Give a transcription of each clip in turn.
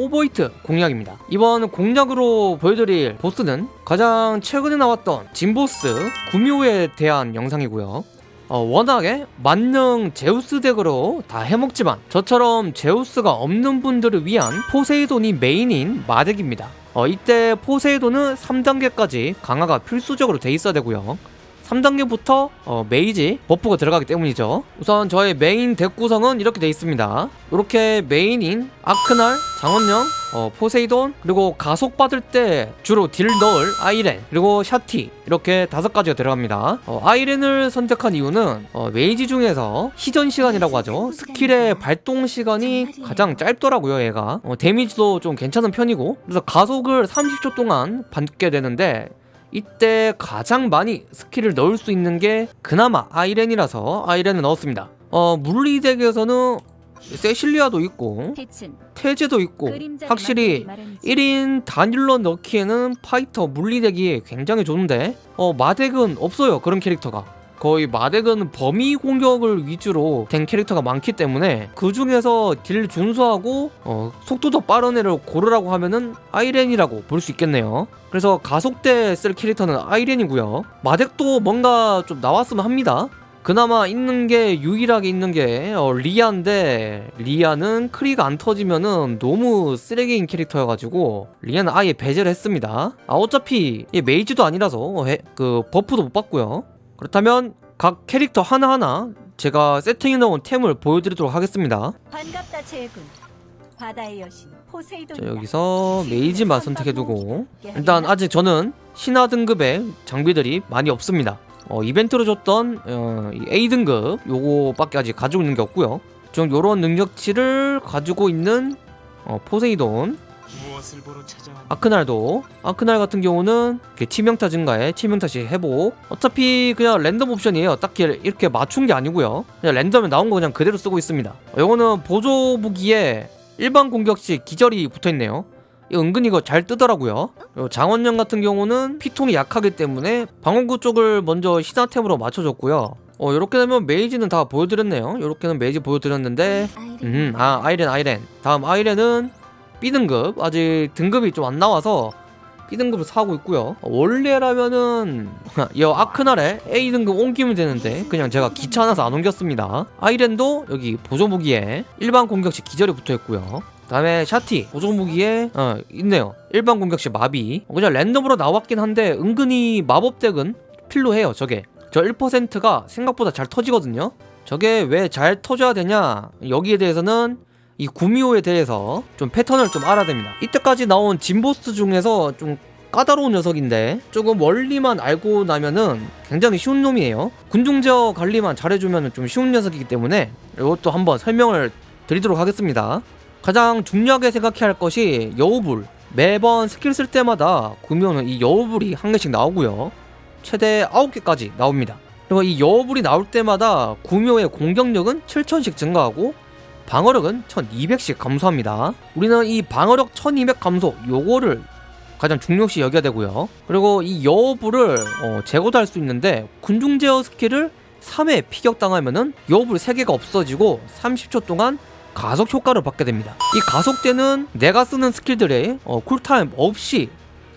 오버히트 공략입니다. 이번 공략으로 보여드릴 보스는 가장 최근에 나왔던 진보스 구미호에 대한 영상이고요. 어, 워낙에 만능 제우스 덱으로 다 해먹지만 저처럼 제우스가 없는 분들을 위한 포세이돈이 메인인 마덱입니다. 어, 이때 포세이돈은 3단계까지 강화가 필수적으로 돼 있어야 되고요 3단계부터 어, mage buff가 들어가기 때문이죠. 우선 저의 메인 덱 구성은 이렇게 돼 있습니다. 이렇게 메인인 아크날, 장원령, 어, 포세이돈 그리고 가속 받을 때 주로 deal 넣을 아이렌 그리고 샤티 이렇게 다섯 가지가 들어갑니다. 어, 아이렌을 선택한 이유는 어, Mage 중에서 시전 시간이라고 하죠. 스킬의 발동 시간이 가장 짧더라고요 얘가. 어, 데미지도 좀 괜찮은 편이고. 그래서 가속을 30초 동안 받게 되는데 이때 가장 많이 스킬을 넣을 수 있는 게 그나마 아이렌이라서 아이렌을 넣었습니다. 어 물리deck에서는 세실리아도 있고 태제도 있고 확실히 만드는 말은지. 1인 단일로 넣기에는 파이터 물리덱이 굉장히 좋은데 어 마덱은 없어요 그런 캐릭터가 거의 마덱은 범위 공격을 위주로 된 캐릭터가 많기 때문에 그 중에서 딜 준수하고 어, 속도도 빠른 애를 고르라고 하면은 아이렌이라고 볼 수 있겠네요. 그래서 가속대 쓸 캐릭터는 아이렌이고요. 마덱도 뭔가 좀 나왔으면 합니다. 그나마 있는 게 유일하게 있는 게 어, 리아인데 리아는 크리가 안 터지면은 너무 쓰레기인 캐릭터여가지고 리아는 아예 배제를 했습니다. 아 어차피 얘 Mage도 아니라서 해- 그 buff도 못 받고요 그렇다면 각 캐릭터 하나하나 제가 세팅해 놓은 템을 보여드리도록 하겠습니다 반갑다 제군. 바다의 여신 포세이돈. 자 여기서 Mage만 선택해두고 일단 아직 저는 신화 등급의 장비들이 많이 없습니다 어, 이벤트로 줬던 어, 이 A 등급 요거밖에 아직 가지고 있는 게 없고요 좀 요런 능력치를 가지고 있는 어, 포세이돈 아크날도? 아크날 같은 경우는 치명타 증가에 치명타 시 회복. 어차피 그냥 랜덤 옵션이에요. 딱히 이렇게 맞춘 게 아니고요. 그냥 랜덤에 나온 거 그냥 그대로 쓰고 있습니다. 요거는 보조 무기에 일반 공격 시 기절이 붙어있네요. 은근히 이거 잘 뜨더라고요. 장원령 같은 경우는 피통이 약하기 때문에 방어구 쪽을 먼저 신화템으로 맞춰줬고요. 어 이렇게 되면 메이지는 다 보여드렸네요. 이렇게는 메이지 보여드렸는데 음, 아 아이렌 아이렌. 다음 아이렌은 B등급. 아직 등급이 좀 안 나와서 B등급을 사고 있고요. 원래라면은 이 아크날에 A등급 옮기면 되는데 그냥 제가 귀찮아서 안 옮겼습니다. 아이렌도 여기 보조무기에 일반 공격시 기절이 붙어있고요. 다음에 샤티 보조무기에 어, 있네요. 일반 공격시 마비. 그냥 랜덤으로 나왔긴 한데 은근히 마법덱은 필요해요 저게. 저 1%가 생각보다 잘 터지거든요. 저게 왜 잘 터져야 되냐? 여기에 대해서는 이 구미호에 대해서 좀 패턴을 좀 알아야 됩니다. 이때까지 나온 진보스 중에서 좀 까다로운 녀석인데 조금 원리만 알고 나면은 굉장히 쉬운 놈이에요. 군중제어 관리만 잘해주면 좀 쉬운 녀석이기 때문에 이것도 한번 설명을 드리도록 하겠습니다. 가장 중요하게 생각해야 할 것이 여우불. 매번 스킬 쓸 때마다 구미호는 이 여우불이 한 개씩 나오고요. 최대 9개까지 나옵니다. 그리고 이 여우불이 나올 때마다 구미호의 공격력은 7000씩 증가하고 방어력은 1200씩 감소합니다. 우리는 이 방어력 1200 감소 요거를 가장 중요시 여겨야 되고요. 그리고 이 여우불을 어, 제거도 할 수 있는데 군중 제어 스킬을 3회 피격당하면은 여우불 3개가 없어지고 30초 동안 가속 효과를 받게 됩니다. 이 가속대는 내가 쓰는 스킬들의 어, 쿨타임 없이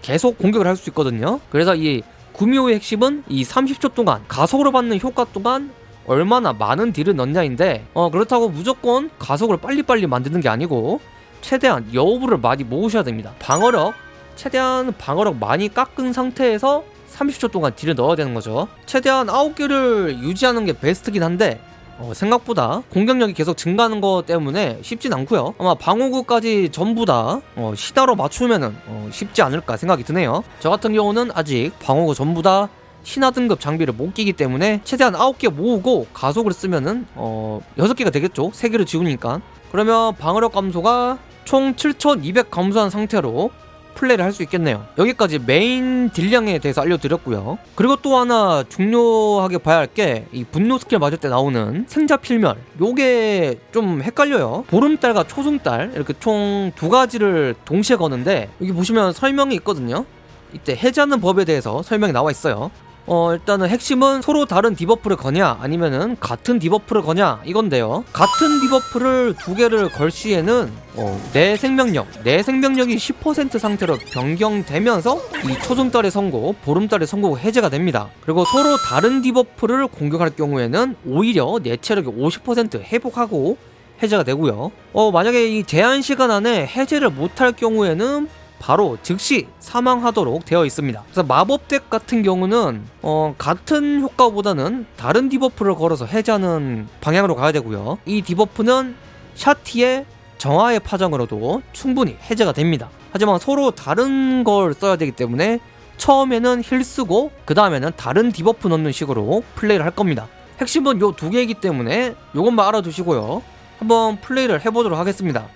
계속 공격을 할 수 있거든요. 그래서 이 구미호의 핵심은 이 30초 동안 가속으로 받는 효과 동안 얼마나 많은 딜을 넣냐인데 어 그렇다고 무조건 가속을 빨리빨리 만드는 게 아니고 최대한 여우불을 많이 모으셔야 됩니다. 방어력 최대한 방어력 많이 깎은 상태에서 30초 동안 딜을 넣어야 되는 거죠. 최대한 9개를 유지하는 게 베스트긴 한데 어, 생각보다 공격력이 계속 증가하는 것 때문에 쉽진 않고요. 아마 방어구까지 전부 다 어, 시다로 맞추면 은 어, 쉽지 않을까 생각이 드네요. 저 같은 경우는 아직 방어구 전부 다 신화 등급 장비를 못 끼기 때문에 최대한 9개 모으고 가속을 쓰면은 어 6개가 되겠죠? 3개를 지우니까. 그러면 방어력 감소가 총 7200 감소한 상태로 플레이를 할 수 있겠네요. 여기까지 메인 deal량에 대해서 알려드렸고요. 그리고 또 하나 중요하게 봐야 할 게 이 분노 스킬 맞을 때 나오는 생자 필멸. 요게 좀 헷갈려요. 보름달과 초승달 이렇게 총 두 가지를 동시에 거는데 여기 보시면 설명이 있거든요. 이때 해제하는 법에 대해서 설명이 나와 있어요 어 일단은 핵심은 서로 다른 debuff를 거냐 아니면은 같은 debuff를 거냐 이건데요. 같은 debuff를 두 개를 걸 시에는 어, 내 생명력 내 생명력이 10% 상태로 변경되면서 이 초승달의 선고 보름달의 선고가 해제가 됩니다. 그리고 서로 다른 debuff를 공격할 경우에는 오히려 내 체력이 50% 회복하고 해제가 되고요. 어 만약에 이 제한 시간 안에 해제를 못할 경우에는 바로 즉시 사망하도록 되어 있습니다. 그래서 마법 deck 같은 경우는 어, 같은 효과보다는 다른 debuff를 걸어서 해제하는 방향으로 가야 되고요. 이 debuff는 샤티의 정화의 파장으로도 충분히 해제가 됩니다. 하지만 서로 다른 걸 써야 되기 때문에 처음에는 heal 쓰고 그 다음에는 다른 debuff 넣는 식으로 플레이를 할 겁니다. 핵심은 요 두 개이기 때문에 요것만 알아두시고요. 한번 플레이를 해보도록 하겠습니다.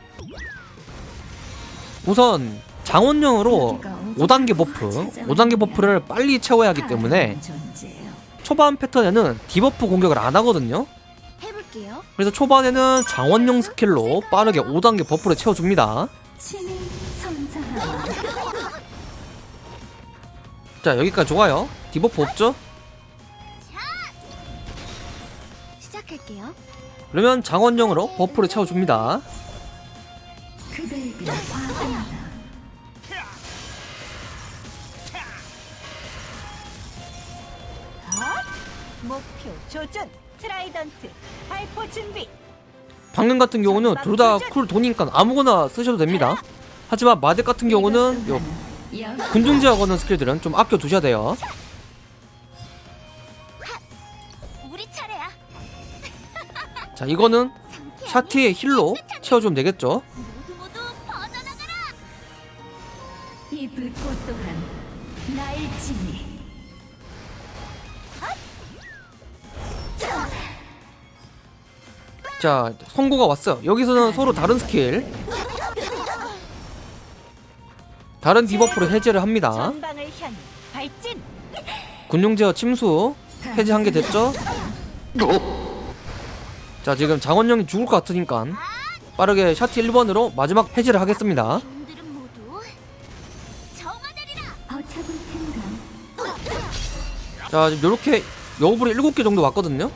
우선 장원령으로 5단계 buff, 5단계 buff를 빨리 채워야 하기 때문에 초반 패턴에는 debuff 공격을 안 하거든요. 그래서 초반에는 장원령 스킬로 빠르게 5단계 buff를 채워줍니다. 자 여기까지 좋아요. debuff 없죠? 그러면 장원령으로 buff를 채워줍니다. 목표 조준 Trident 발포 준비. 방금 같은 경우는 둘 다 cool 도니까 아무거나 쓰셔도 됩니다. 하지만 마deck 같은 경우는 요 군중제어 거는 스킬들은 좀 아껴 두셔야 돼요. 자. 이거는 샤티의 heal로 채워주면 되겠죠. 자 선고가 왔어요. 여기서는 서로 다른 스킬 다른 debuff로 해제를 합니다. 군중제어 침수 해제 한개 됐죠? 자 지금 장원령이 죽을 것 같으니까 빠르게 샤티 1번으로 마지막 해제를 하겠습니다. 자 지금 요렇게 여우불이 7개 정도 왔거든요?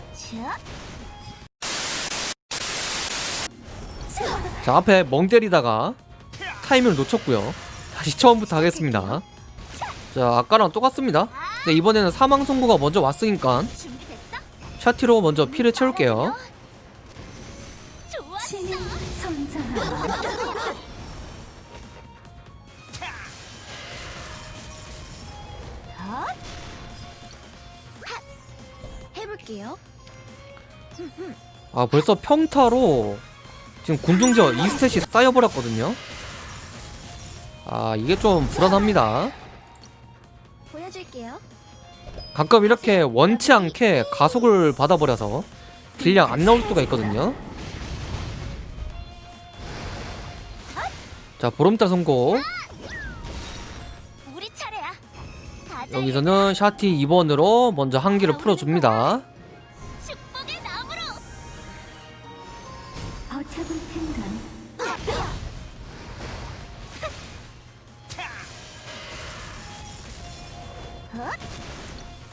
자, 자 앞에 멍 때리다가 타이밍을 놓쳤고요 다시 처음부터 하겠습니다 자 아까랑 똑같습니다 근데 이번에는 사망 선고가 먼저 왔으니까? 샤티로 먼저 피를 채울게요. 해볼게요. 아 벌써 평타로 지금 군중제어 2stack이 쌓여버렸거든요 아 이게 좀 불안합니다 보여줄게요. 가끔 이렇게 원치 않게 가속을 받아버려서 deal량 안 나올 수가 있거든요 자 보름달 선고 우리 차례야. 가자. 여기서는 샤티 2번으로 먼저 한기를 풀어줍니다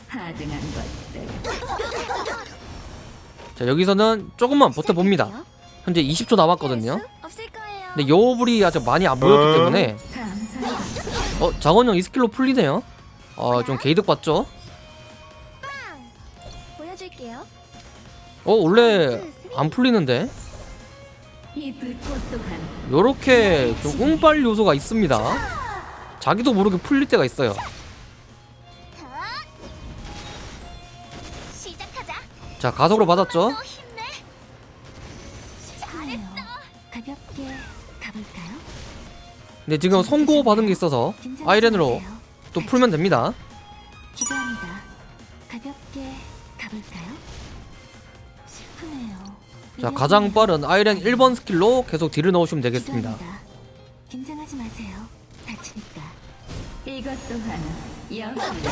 하등한 것들. 자 여기서는 조금만 버텨봅니다. 현재 20초 남았거든요. 거예요. 근데 여우불이 아직 많이 안 보였기 때문에 감사합니다. 어 장원영 이 스킬로 풀리네요. 어좀 개이득 봤죠? 보여줄게요. 어 원래 안 풀리는데? 요렇게 좀 운빨 요소가 있습니다. 자기도 모르게 풀릴 때가 있어요 자. 자 가속으로 받았죠 가볼까요? 근데 지금 선고 받은 게 있어서 아이렌으로 또 풀면 됩니다. 자 가장 빠른 아이렌 1번 스킬로 계속 딜을 넣으시면 되겠습니다. 긴장하지 마세요. 다치니까. 이것 또한 영원해.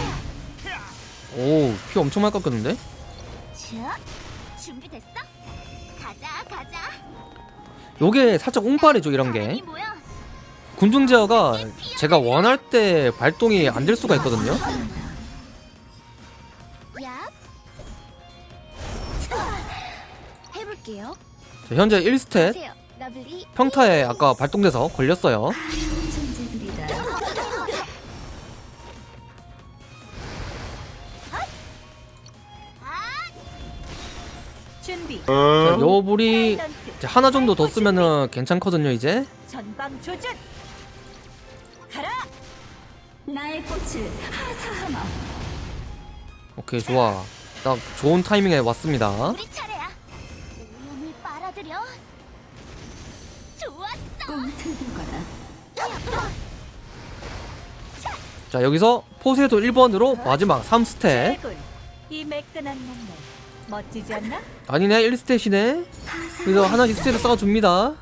오피 엄청 많이 깎였는데 자, 준비됐어? 가자, 가자. 요게 살짝 옹파리죠 이런 게. 군중제어가 제가 원할 때 발동이 안 될 수가 있거든요. 자, 현재 1스텝 평타에 아까 발동돼서 걸렸어요. 자, 요 불이 사일런트. 이제 하나 정도 더 쓰면은 괜찮거든요 이제 전방 조준. 가라. 나의 꽃을 하사하마. 오케이 좋아 딱 좋은 타이밍에 왔습니다 우리 차례야. 오염을 빨아들여. 좋았어. 자 여기서 포세도 1번으로 마지막 3스탯 대군. 이 매끈한 몸매 멋지지 않나? 아니네 1스탯이네 그래서 하나씩 스탯을 쌓아줍니다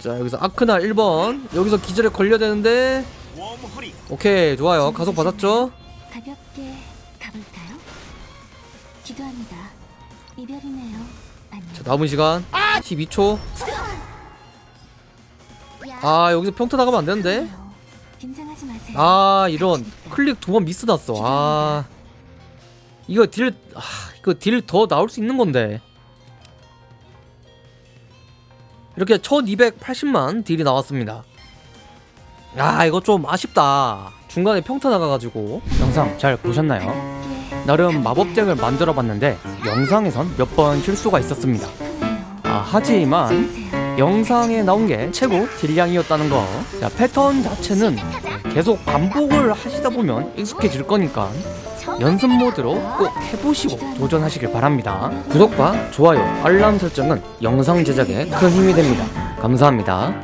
자 여기서 아크나 1번 여기서 기절에 걸려야 되는데 오케이 좋아요 가속 받았죠 가볍게 가볼까요? 기도합니다. 이별이네요. 자 남은 시간 12초 야, 아 여기서 평타 나가면 안 되는데 아니에요. 긴장하지 마세요. 아 이런 클릭 두 번 미스 났어 아 이거 딜 아, 이거 딜 더 나올 수 있는 건데 이렇게 1280만 딜이 나왔습니다 아 이거 좀 아쉽다 중간에 평타 나가가지고 영상 잘 보셨나요? 나름 마법덱을 만들어 봤는데 영상에선 몇 번 실수가 있었습니다. 아 하지만. 영상에 나온 게 최고 딜량이었다는 거. 자, 패턴 자체는 계속 반복을 하시다 보면 익숙해질 거니까 연습 모드로 꼭 해보시고 도전하시길 바랍니다. 구독과 좋아요, 알람 설정은 영상 제작에 큰 힘이 됩니다. 감사합니다.